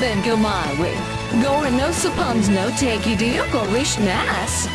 then go my way. Gore no suppons no take nas.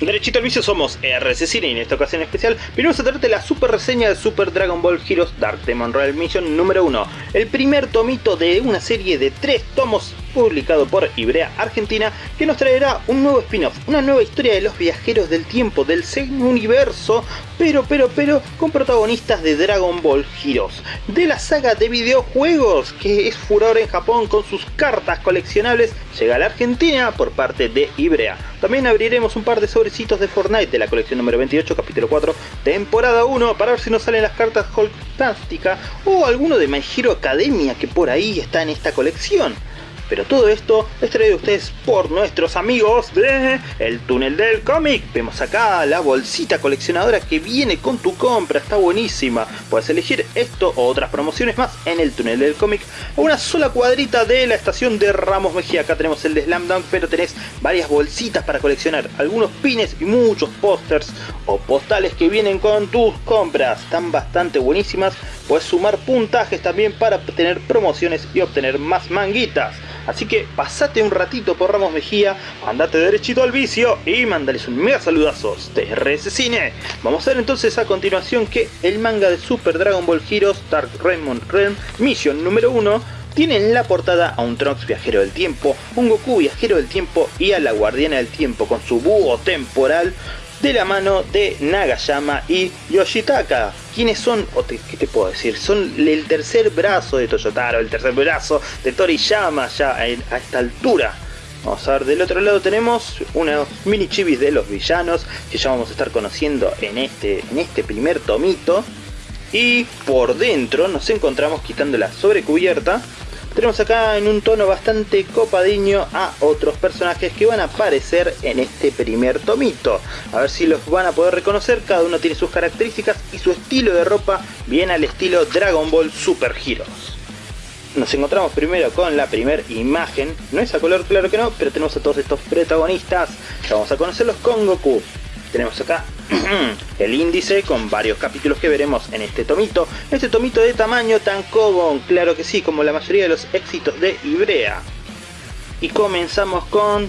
Derechito al vicio somos RC Cine y en esta ocasión especial venimos a traerte la super reseña de Super Dragon Ball Heroes Dark Demon Royal Mission número 1 El primer tomito de una serie de tres tomos publicado por Ibrea Argentina que nos traerá un nuevo spin-off, una nueva historia de los viajeros del tiempo del Zen Universo pero pero pero con protagonistas de Dragon Ball Heroes de la saga de videojuegos que es furor en Japón con sus cartas coleccionables llega a la Argentina por parte de Ibrea. También abriremos un par de sobrecitos de Fortnite de la colección número 28 capítulo 4 temporada 1 para ver si nos salen las cartas Hulktastica o alguno de My Hero Academia que por ahí está en esta colección pero todo esto es traído a ustedes por nuestros amigos de El Túnel del Cómic. Vemos acá la bolsita coleccionadora que viene con tu compra, está buenísima. Puedes elegir esto o otras promociones más en El Túnel del Cómic. Una sola cuadrita de la estación de Ramos Mejía. Acá tenemos el de Slam Dunk, pero tenés varias bolsitas para coleccionar. Algunos pines y muchos pósters o postales que vienen con tus compras. Están bastante buenísimas. Puedes sumar puntajes también para tener promociones y obtener más manguitas. Así que pasate un ratito por Ramos Mejía, andate derechito al vicio y mandales un mega saludazos de RS Cine. Vamos a ver entonces a continuación que el manga de Super Dragon Ball Heroes Dark Raymond Realm Mission número 1 tiene en la portada a un Trunks viajero del tiempo, un Goku viajero del tiempo y a la guardiana del tiempo con su búho temporal de la mano de Nagayama y Yoshitaka. ¿Quiénes son? ¿Qué te puedo decir? Son el tercer brazo de Toyotaro, el tercer brazo de Toriyama ya a esta altura. Vamos a ver, del otro lado tenemos unos mini chivis de los villanos que ya vamos a estar conociendo en este, en este primer tomito. Y por dentro nos encontramos quitando la sobrecubierta tenemos acá en un tono bastante copadiño a otros personajes que van a aparecer en este primer tomito. A ver si los van a poder reconocer, cada uno tiene sus características y su estilo de ropa viene al estilo Dragon Ball Super Heroes. Nos encontramos primero con la primera imagen, no es a color claro que no, pero tenemos a todos estos protagonistas, ya vamos a conocerlos con Goku. Tenemos acá el índice con varios capítulos que veremos en este tomito. Este tomito de tamaño tan común, claro que sí, como la mayoría de los éxitos de Ibrea. Y comenzamos con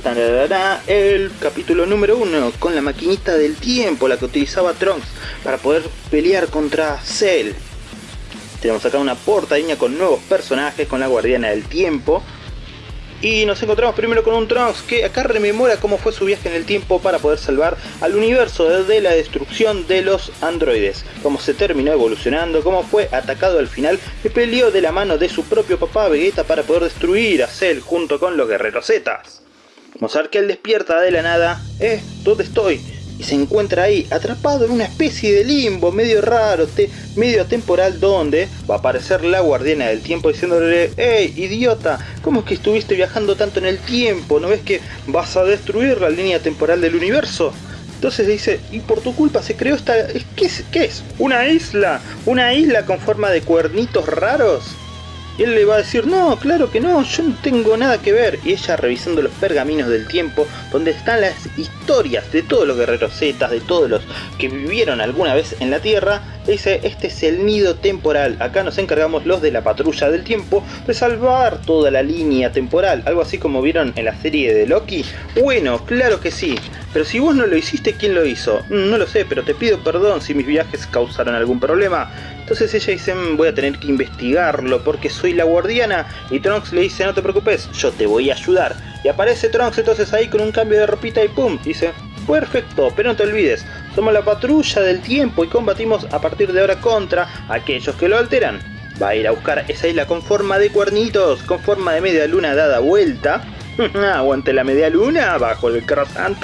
el capítulo número 1, con la maquinita del tiempo, la que utilizaba Trunks para poder pelear contra Cell. Tenemos acá una portadilla con nuevos personajes, con la guardiana del tiempo, y nos encontramos primero con un Trunks que acá rememora cómo fue su viaje en el tiempo para poder salvar al universo de la destrucción de los androides, cómo se terminó evolucionando, cómo fue atacado al final y peleó de la mano de su propio papá Vegeta para poder destruir a Cell junto con los guerreros Zetas. Vamos que él despierta de la nada, eh, ¿dónde estoy? Y se encuentra ahí atrapado en una especie de limbo medio raro, medio temporal donde va a aparecer la guardiana del tiempo diciéndole ¡Hey idiota! ¿Cómo es que estuviste viajando tanto en el tiempo? ¿No ves que vas a destruir la línea temporal del universo? Entonces dice, y por tu culpa se creó esta... ¿Qué es? ¿Qué es? ¿Una isla? ¿Una isla con forma de cuernitos raros? Y él le va a decir, no, claro que no, yo no tengo nada que ver. Y ella revisando los pergaminos del tiempo, donde están las historias de todos los guerreros zetas, de todos los que vivieron alguna vez en la Tierra, dice, este es el nido temporal. Acá nos encargamos los de la patrulla del tiempo de salvar toda la línea temporal. Algo así como vieron en la serie de Loki. Bueno, claro que sí. Pero si vos no lo hiciste, ¿quién lo hizo? No lo sé, pero te pido perdón si mis viajes causaron algún problema. Entonces ella dice, mm, voy a tener que investigarlo porque soy la guardiana. Y Trunks le dice, no te preocupes, yo te voy a ayudar. Y aparece Trunks entonces ahí con un cambio de ropita y pum, dice, perfecto, pero no te olvides, somos la patrulla del tiempo y combatimos a partir de ahora contra aquellos que lo alteran. Va a ir a buscar esa isla con forma de cuernitos, con forma de media luna dada vuelta Aguante la media luna bajo el croissant.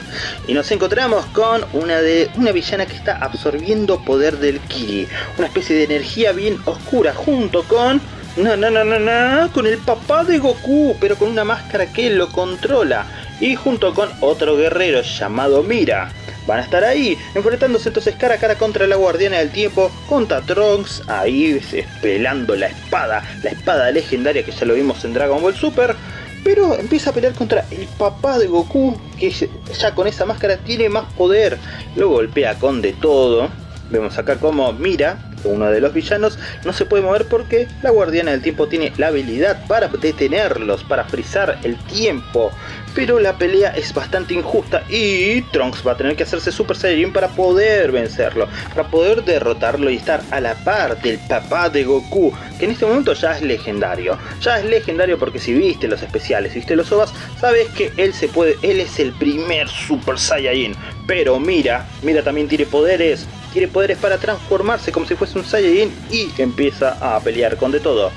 Y nos encontramos con una, de, una villana que está absorbiendo poder del Kiri. Una especie de energía bien oscura junto con... No, no, no, no, no, con el papá de Goku, pero con una máscara que lo controla. Y junto con otro guerrero llamado Mira. Van a estar ahí, enfrentándose entonces cara a cara contra la Guardiana del Tiempo, contra Trunks, ahí pelando la espada, la espada legendaria que ya lo vimos en Dragon Ball Super, pero empieza a pelear contra el papá de Goku, que ya con esa máscara tiene más poder. Lo golpea con de todo. Vemos acá como mira, uno de los villanos, no se puede mover porque la guardiana del tiempo tiene la habilidad para detenerlos, para frizar el tiempo. Pero la pelea es bastante injusta y Trunks va a tener que hacerse Super Saiyajin para poder vencerlo, para poder derrotarlo y estar a la par del papá de Goku, que en este momento ya es legendario. Ya es legendario porque si viste los especiales, viste los OVAs, sabes que él se puede, él es el primer Super Saiyajin. Pero mira, mira también tiene poderes, tiene poderes para transformarse como si fuese un Saiyajin y empieza a pelear con de todo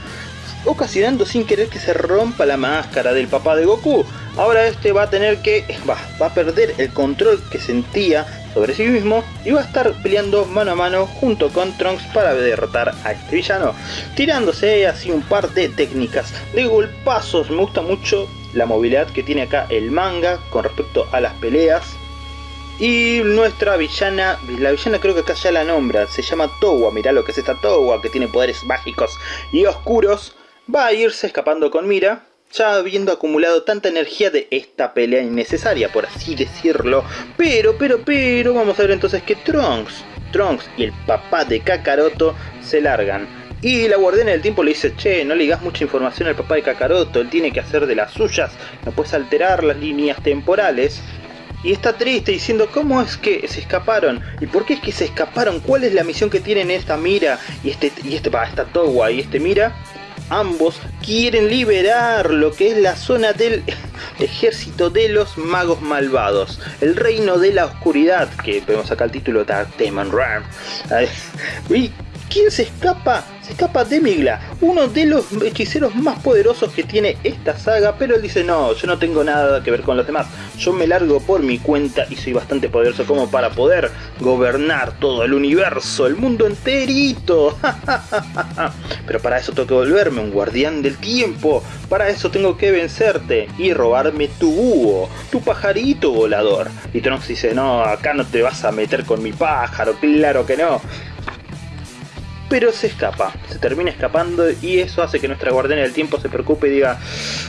ocasionando sin querer que se rompa la máscara del papá de Goku. Ahora este va a tener que, va, va a perder el control que sentía sobre sí mismo y va a estar peleando mano a mano junto con Trunks para derrotar a este villano, tirándose así un par de técnicas de golpazos. Me gusta mucho la movilidad que tiene acá el manga con respecto a las peleas. Y nuestra villana, la villana creo que acá ya la nombra, se llama Towa, mirá lo que es esta Towa, que tiene poderes mágicos y oscuros va a irse escapando con Mira, ya habiendo acumulado tanta energía de esta pelea innecesaria, por así decirlo. Pero, pero, pero, vamos a ver entonces que Trunks, Trunks y el papá de Kakaroto se largan. Y la guardiana del tiempo le dice, che, no le digas mucha información al papá de Kakaroto, él tiene que hacer de las suyas, no puedes alterar las líneas temporales. Y está triste diciendo cómo es que se escaparon y por qué es que se escaparon, cuál es la misión que tienen esta Mira y este y este esta Towa y este Mira ambos quieren liberar lo que es la zona del ejército de los magos malvados, el reino de la oscuridad, que vemos acá el título Dark Demon Ram. ¿Y quién se escapa? Se escapa Demigla, uno de los hechiceros más poderosos que tiene esta saga, pero él dice no, yo no tengo nada que ver con los demás, yo me largo por mi cuenta y soy bastante poderoso como para poder gobernar todo el universo, el mundo enterito. pero para eso tengo que volverme un guardián del tiempo, para eso tengo que vencerte y robarme tu búho, tu pajarito volador. Y Trunks dice, no, acá no te vas a meter con mi pájaro, claro que no pero se escapa, se termina escapando y eso hace que nuestra guardiana del tiempo se preocupe y diga,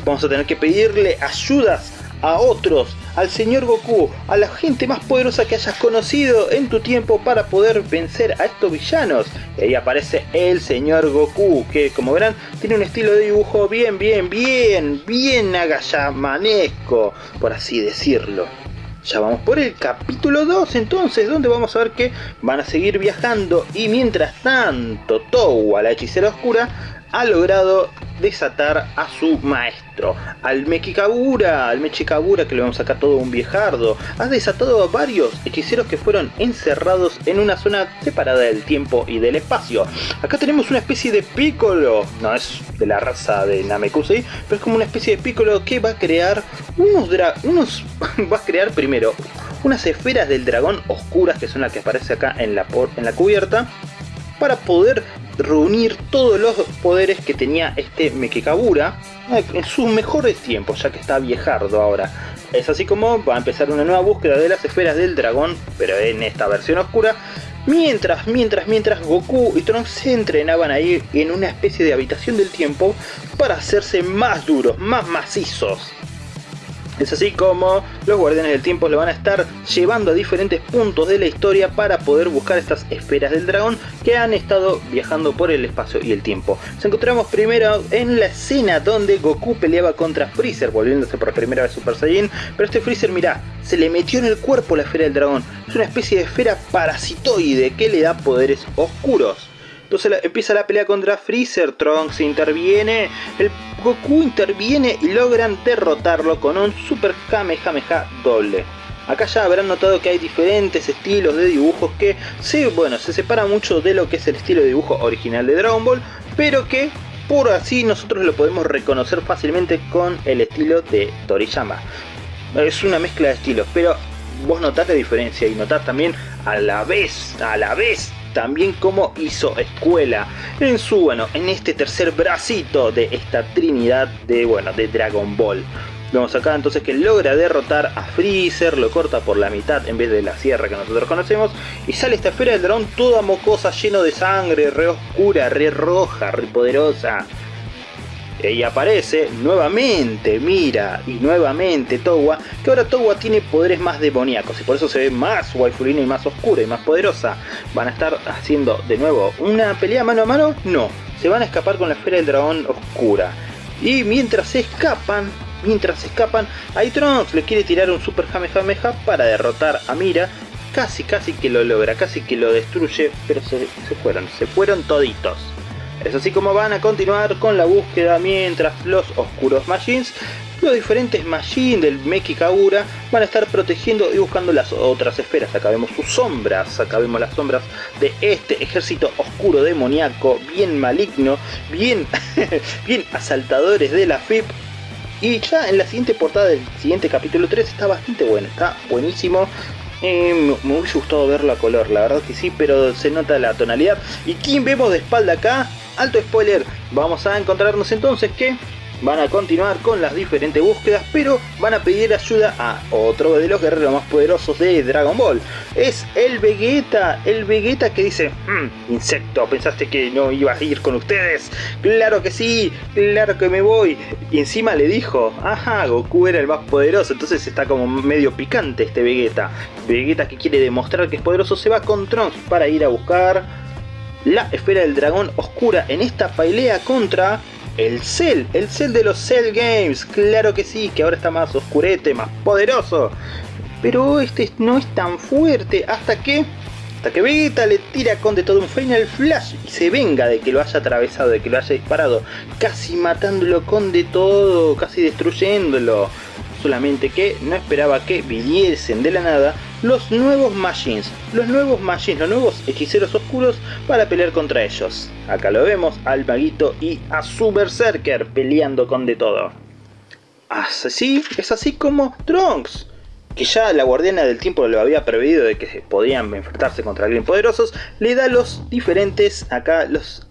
vamos a tener que pedirle ayudas a otros, al señor Goku, a la gente más poderosa que hayas conocido en tu tiempo para poder vencer a estos villanos. Y ahí aparece el señor Goku, que como verán tiene un estilo de dibujo bien, bien, bien, bien agallamanesco, por así decirlo. Ya vamos por el capítulo 2 entonces, donde vamos a ver que van a seguir viajando. Y mientras tanto Towa, la hechicera oscura, ha logrado desatar a su maestro, al Mechikabura, al Mechikabura que le vamos a sacar todo un viejardo. Ha desatado a varios hechiceros que fueron encerrados en una zona separada del tiempo y del espacio. Acá tenemos una especie de Piccolo, no es de la raza de Namekusei, pero es como una especie de Piccolo que va a crear unos, unos va a crear primero unas esferas del dragón oscuras que son las que aparece acá en la, en la cubierta para poder reunir todos los poderes que tenía este Mekekabura en sus mejores tiempos, ya que está viejardo ahora. Es así como va a empezar una nueva búsqueda de las esferas del dragón, pero en esta versión oscura, Mientras, mientras, mientras Goku y Trunks se entrenaban ahí en una especie de habitación del tiempo para hacerse más duros, más macizos. Es así como los guardianes del tiempo le van a estar llevando a diferentes puntos de la historia para poder buscar estas esferas del dragón que han estado viajando por el espacio y el tiempo. Nos encontramos primero en la escena donde Goku peleaba contra Freezer, volviéndose por primera vez Super Saiyan, pero este Freezer, mirá, se le metió en el cuerpo la esfera del dragón. Es una especie de esfera parasitoide que le da poderes oscuros. Empieza la pelea contra Freezer, Trunks interviene, el Goku interviene y logran derrotarlo con un Super Kamehameha doble. Acá ya habrán notado que hay diferentes estilos de dibujos que sí, bueno, se separa mucho de lo que es el estilo de dibujo original de Dragon Ball, pero que por así nosotros lo podemos reconocer fácilmente con el estilo de Toriyama. Es una mezcla de estilos, pero vos notás la diferencia y notás también a la vez, a la vez también como hizo escuela en su, bueno, en este tercer bracito de esta trinidad de, bueno, de Dragon Ball. Vemos acá entonces que logra derrotar a Freezer, lo corta por la mitad en vez de la sierra que nosotros conocemos y sale esta esfera del dragón toda mocosa, lleno de sangre, re oscura, re roja, re poderosa. Y aparece nuevamente Mira y nuevamente Towa, que ahora Towa tiene poderes más demoníacos y por eso se ve más waifulina y más oscura y más poderosa. van a estar haciendo de nuevo una pelea mano a mano, no, se van a escapar con la esfera del dragón oscura. Y mientras se escapan, mientras se escapan, Trunks le quiere tirar un super Kamehameha para derrotar a Mira. Casi, casi que lo logra, casi que lo destruye, pero se, se fueron, se fueron toditos. Es así como van a continuar con la búsqueda mientras los oscuros Machines los diferentes Machines del Meki van a estar protegiendo y buscando las otras esferas. Acá vemos sus sombras, acá vemos las sombras de este ejército oscuro demoníaco, bien maligno, bien, bien asaltadores de la FIP. Y ya en la siguiente portada del siguiente capítulo 3 está bastante bueno, está buenísimo. Eh, me hubiese gustado verlo a color, la verdad que sí, pero se nota la tonalidad. ¿Y quién vemos de espalda acá? Alto spoiler, vamos a encontrarnos entonces que van a continuar con las diferentes búsquedas, pero van a pedir ayuda a otro de los guerreros más poderosos de Dragon Ball. Es el Vegeta, el Vegeta que dice, mmm, insecto, ¿pensaste que no iba a ir con ustedes? Claro que sí, claro que me voy. Y encima le dijo, ajá, Goku era el más poderoso, entonces está como medio picante este Vegeta. Vegeta que quiere demostrar que es poderoso se va con Trunks para ir a buscar la esfera del dragón oscura en esta pelea contra el Cell, el Cell de los Cell Games, claro que sí, que ahora está más oscurete, más poderoso. Pero este no es tan fuerte hasta que... Hasta que Vegeta le tira con de todo un Final Flash y se venga de que lo haya atravesado, de que lo haya disparado, casi matándolo con de todo, casi destruyéndolo solamente que no esperaba que viniesen de la nada los nuevos Machines, los nuevos Machines, los nuevos hechiceros oscuros para pelear contra ellos. Acá lo vemos al maguito y a su Berserker peleando con de todo. Así, es así como Trunks, que ya la guardiana del tiempo lo había previsto de que podían enfrentarse contra alguien poderosos, le da los diferentes, acá los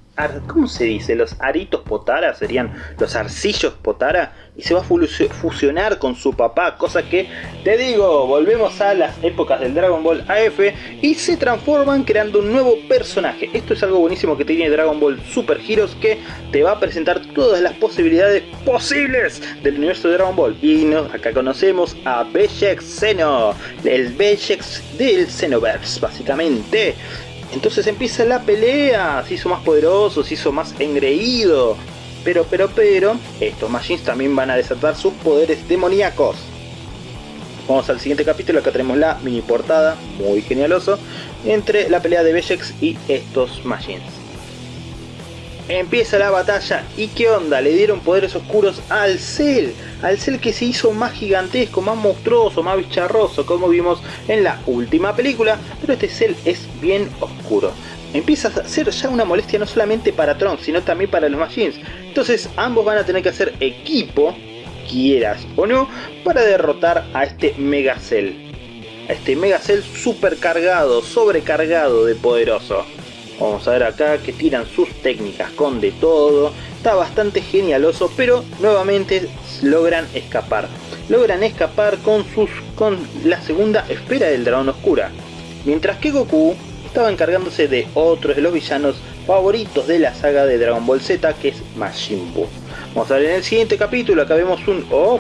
¿Cómo se dice? Los aritos Potara serían los arcillos Potara y se va a fusionar con su papá, cosa que te digo, volvemos a las épocas del Dragon Ball AF y se transforman creando un nuevo personaje. Esto es algo buenísimo que tiene Dragon Ball Super Heroes que te va a presentar todas las posibilidades posibles del universo de Dragon Ball. Y acá conocemos a Bejex Xeno, el Bejex del Xenoverse, básicamente. Entonces empieza la pelea, se hizo más poderoso, se hizo más engreído. Pero, pero, pero, estos Machines también van a desatar sus poderes demoníacos. Vamos al siguiente capítulo, acá tenemos la mini portada, muy genialoso, entre la pelea de Bejex y estos Machines. Empieza la batalla y qué onda, le dieron poderes oscuros al Cell, al Cell que se hizo más gigantesco, más monstruoso, más bicharroso como vimos en la última película, pero este Cell es bien oscuro. Empieza a ser ya una molestia no solamente para Tron, sino también para los Machines. Entonces ambos van a tener que hacer equipo, quieras o no, para derrotar a este Mega Cell. A este Mega Cell supercargado, sobrecargado de poderoso. Vamos a ver acá que tiran sus técnicas con de todo. Está bastante genialoso, pero nuevamente logran escapar. Logran escapar con, sus, con la segunda esfera del dragón oscura. Mientras que Goku estaba encargándose de otros de los villanos favoritos de la saga de Dragon Ball Z, que es Majin Buu. Vamos a ver en el siguiente capítulo, acá vemos un... Oh,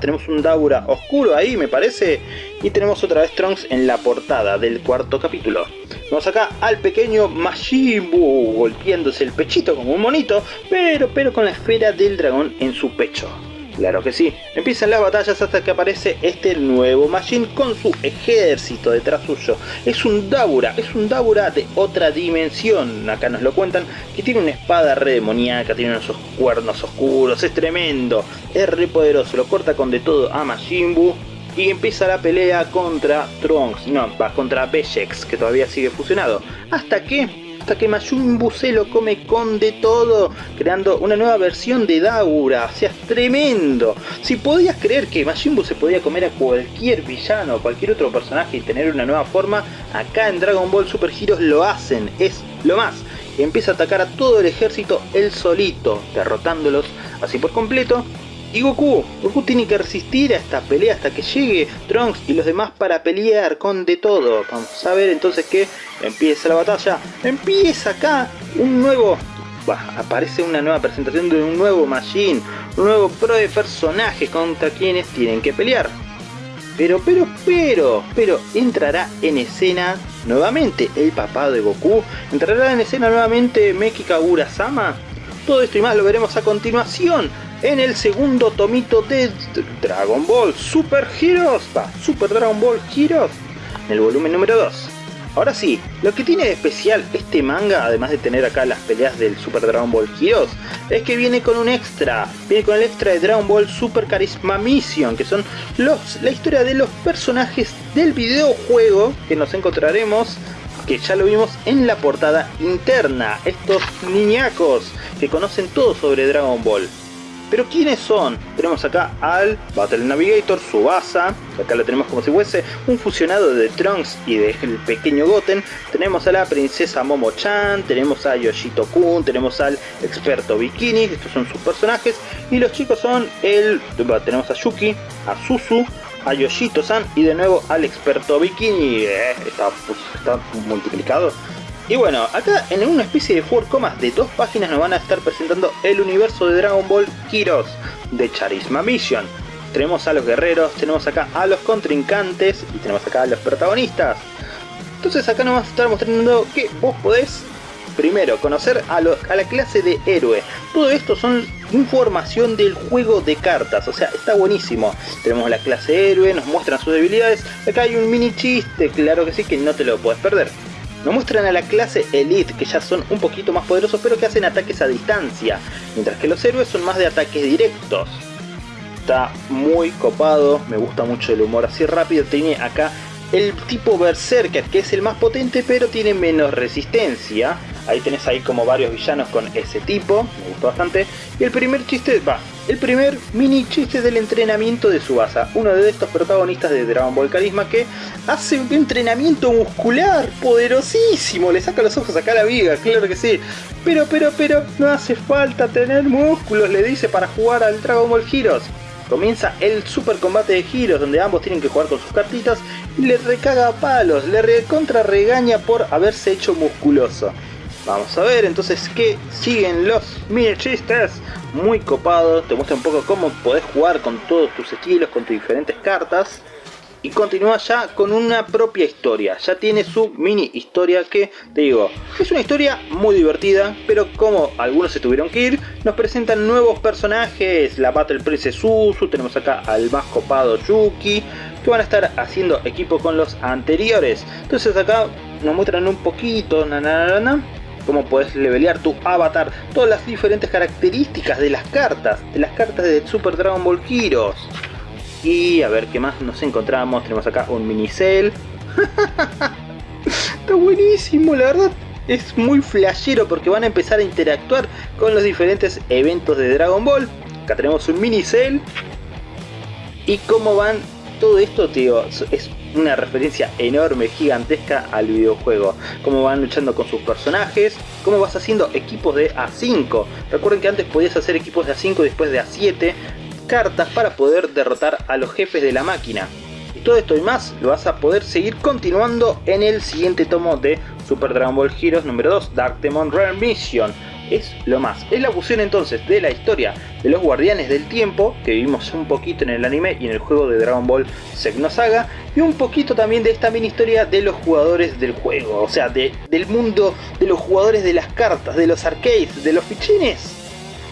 tenemos un Daura oscuro ahí, me parece. Y tenemos otra vez Trunks en la portada del cuarto capítulo. Vamos acá al pequeño Majin golpeándose el pechito como un monito, pero, pero con la esfera del dragón en su pecho. Claro que sí, empiezan las batallas hasta que aparece este nuevo Majin con su ejército detrás suyo. Es un Daura, es un Daura de otra dimensión, acá nos lo cuentan, que tiene una espada re demoníaca, tiene unos cuernos oscuros, es tremendo, es re poderoso, lo corta con de todo a Majin Buu y empieza la pelea contra Trunks, no, va contra Bejex, que todavía sigue fusionado. Hasta que, hasta que Majin se lo come con de todo, creando una nueva versión de Daura, o sea, es tremendo. Si podías creer que Majin se podía comer a cualquier villano o cualquier otro personaje y tener una nueva forma, acá en Dragon Ball Super Heroes lo hacen, es lo más. Empieza a atacar a todo el ejército él solito, derrotándolos así por completo y Goku, Goku tiene que resistir a esta pelea hasta que llegue Trunks y los demás para pelear con de todo. Vamos a ver entonces que empieza la batalla. Empieza acá un nuevo... aparece una nueva presentación de un nuevo Machine, un nuevo pro de personajes contra quienes tienen que pelear. Pero, pero, pero, pero, entrará en escena nuevamente el papá de Goku. ¿Entrará en escena nuevamente Meki Kagura-sama? Todo esto y más lo veremos a continuación en el segundo tomito de Dragon Ball Super Heroes. Va, Super Dragon Ball Heroes. En el volumen número 2. Ahora sí, lo que tiene de especial este manga, además de tener acá las peleas del Super Dragon Ball Heroes, es que viene con un extra, viene con el extra de Dragon Ball Super Charisma Mission, que son la historia de los personajes del videojuego que nos encontraremos, que ya lo vimos en la portada interna, estos niñacos que conocen todo sobre Dragon Ball. Pero ¿quiénes son? Tenemos acá al Battle Navigator, Subasa, acá lo tenemos como si fuese un fusionado de Trunks y del pequeño Goten. Tenemos a la princesa Momo-chan, tenemos a Yoshito-kun, tenemos al experto Bikini, estos son sus personajes. Y los chicos son el... tenemos a Yuki, a Susu, a Yoshito-san y de nuevo al experto Bikini. Eh, está, pues, está multiplicado. Y bueno, acá en una especie de four comas de dos páginas nos van a estar presentando el universo de Dragon Ball Heroes de Charisma Mission. Tenemos a los guerreros, tenemos acá a los contrincantes y tenemos acá a los protagonistas. Entonces acá nos vamos a estar mostrando que vos podés primero conocer a, a, la clase de héroe. Todo esto son información del juego de cartas, o sea, está buenísimo. Tenemos la clase héroe, nos muestran sus debilidades. Acá hay un mini chiste, claro que sí, que no te lo puedes perder. Nos muestran a la clase Elite, que ya son un poquito más poderosos, pero que hacen ataques a distancia, mientras que los héroes son más de ataques directos. Está muy copado, me gusta mucho el humor así rápido, tiene acá el tipo Berserker, que es el más potente, pero tiene menos resistencia. Ahí tenés ahí como varios villanos con ese tipo, me gustó bastante. Y el primer chiste, va, el primer mini chiste del entrenamiento de Subasa, uno de estos protagonistas de Dragon Ball Carisma que hace un entrenamiento muscular poderosísimo, le saca los ojos acá a la viga, claro que sí. Pero, pero, pero, no hace falta tener músculos, le dice para jugar al Dragon Ball Heroes. Comienza el super combate de Heroes donde ambos tienen que jugar con sus cartitas y le recaga a palos, le recontra regaña por haberse hecho musculoso. Vamos a ver entonces que siguen los mini chistes muy copados, te muestra un poco cómo podés jugar con todos tus estilos, con tus diferentes cartas. Y continúa ya con una propia historia, ya tiene su mini historia que, te digo, es una historia muy divertida, pero como algunos se tuvieron que ir, nos presentan nuevos personajes, la Battle Princess Suzu, tenemos acá al más copado Yuki, que van a estar haciendo equipo con los anteriores. Entonces acá nos muestran un poquito, na, cómo puedes levelear tu avatar, todas las diferentes características de las cartas, de las cartas de Super Dragon Ball Heroes. Y a ver qué más nos encontramos, tenemos acá un mini cell. Está buenísimo, la verdad. Es muy flashero porque van a empezar a interactuar con los diferentes eventos de Dragon Ball. Acá tenemos un mini cell. Y cómo van todo esto, tío, es una referencia enorme, gigantesca al videojuego. Cómo van luchando con sus personajes, cómo vas haciendo equipos de A5. Recuerden que antes podías hacer equipos de A5 y después de A7 cartas para poder derrotar a los jefes de la máquina. Y todo esto y más lo vas a poder seguir continuando en el siguiente tomo de Super Dragon Ball Heroes número 2 Dark Demon Mission es lo más. Es la fusión entonces de la historia de los guardianes del tiempo, que vimos un poquito en el anime y en el juego de Dragon Ball Saga, y un poquito también de esta mini historia de los jugadores del juego, o sea, de, del mundo de los jugadores de las cartas, de los arcades, de los fichines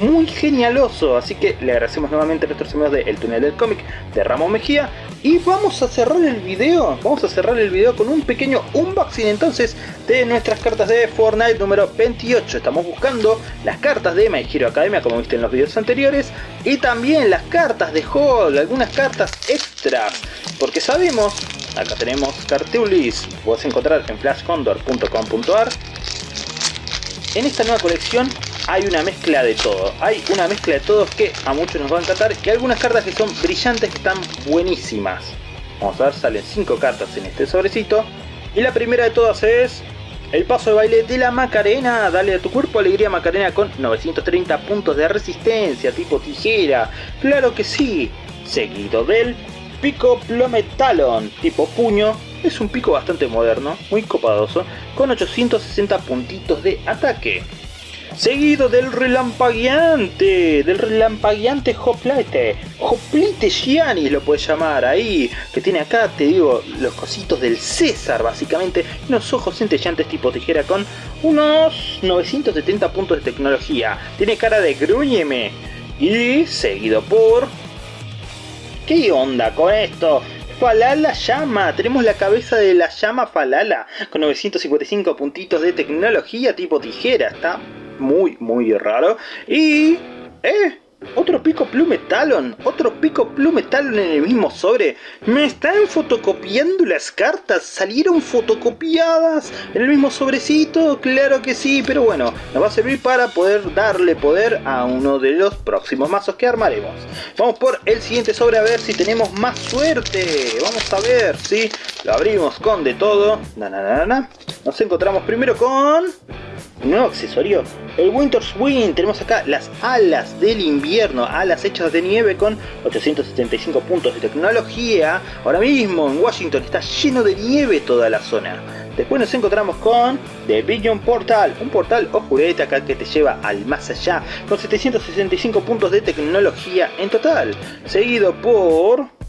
muy genialoso. Así que le agradecemos nuevamente a nuestros amigos de El Túnel del Cómic de Ramón Mejía. Y vamos a cerrar el video. Vamos a cerrar el video con un pequeño unboxing entonces de nuestras cartas de Fortnite número 28. Estamos buscando las cartas de My Hero Academia como viste en los videos anteriores. Y también las cartas de Hall, algunas cartas extras. Porque sabemos, acá tenemos Cartulis, puedes encontrar en flashcondor.com.ar. En esta nueva colección hay una mezcla de todo. Hay una mezcla de todos que a muchos nos va a encantar. Y algunas cartas que son brillantes están buenísimas. Vamos a ver, salen 5 cartas en este sobrecito. Y la primera de todas es el paso de baile de la Macarena. Dale a tu cuerpo alegría Macarena con 930 puntos de resistencia tipo tijera. Claro que sí. Seguido del pico plometalon tipo puño. Es un pico bastante moderno, muy copadoso, con 860 puntitos de ataque. Seguido del relampagueante, del relampagueante Hoplite, Hoplite Gianni lo puedes llamar ahí, que tiene acá, te digo, los cositos del César básicamente, unos ojos centellantes tipo tijera con unos 970 puntos de tecnología, tiene cara de gruñeme. Y seguido por... ¿Qué onda con esto? Falala llama, tenemos la cabeza de la llama Falala con 955 puntitos de tecnología tipo tijera, está muy muy raro y... ¡Eh! Otro pico plume talon, otro pico plume talon en el mismo sobre. Me están fotocopiando las cartas, salieron fotocopiadas en el mismo sobrecito, claro que sí, pero bueno, nos va a servir para poder darle poder a uno de los próximos mazos que armaremos. Vamos por el siguiente sobre a ver si tenemos más suerte. Vamos a ver, si lo abrimos con de todo. Na, na, na, Nos encontramos primero con nuevo accesorio, el Winter's Wind. Tenemos acá las alas del invierno, alas hechas de nieve con 875 puntos de tecnología. Ahora mismo en Washington está lleno de nieve toda la zona. Después nos encontramos con The Vision Portal, un portal o jurete acá que te lleva al más allá, con 765 puntos de tecnología en total. Seguido por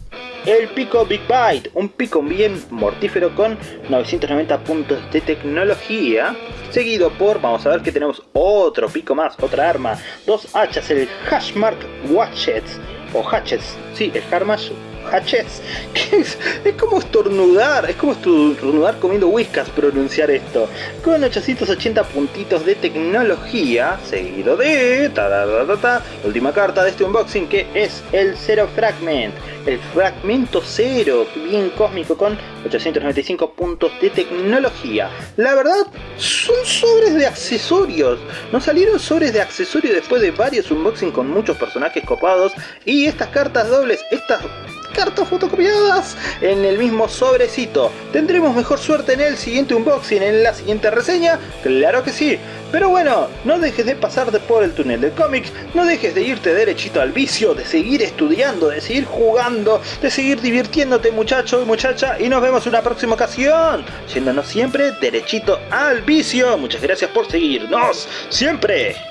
el pico Big Bite, un pico bien mortífero con 990 puntos de tecnología, seguido por, vamos a ver que tenemos otro pico más, otra arma, dos hachas, el Hashmark Watchets, o Hatchets, sí, el Harmash Hatchets, es, como estornudar, es como estornudar comiendo whiskas pronunciar esto, con 880 puntitos de tecnología, seguido de, ta, ta, ta, la última carta de este unboxing que es el Zero Fragment, el fragmento cero, bien cósmico con 895 puntos de tecnología. La verdad, son sobres de accesorios. Nos salieron sobres de accesorios después de varios unboxing con muchos personajes copados y estas cartas dobles, estas cartas fotocopiadas en el mismo sobrecito. ¿Tendremos mejor suerte en el siguiente unboxing, en la siguiente reseña? Claro que sí. Pero bueno, no dejes de pasarte por el túnel de cómics, no dejes de irte derechito al vicio, de seguir estudiando, de seguir jugando, de seguir divirtiéndote muchacho y muchacha y nos vemos en una próxima ocasión, yéndonos siempre derechito al vicio. Muchas gracias por seguirnos, siempre.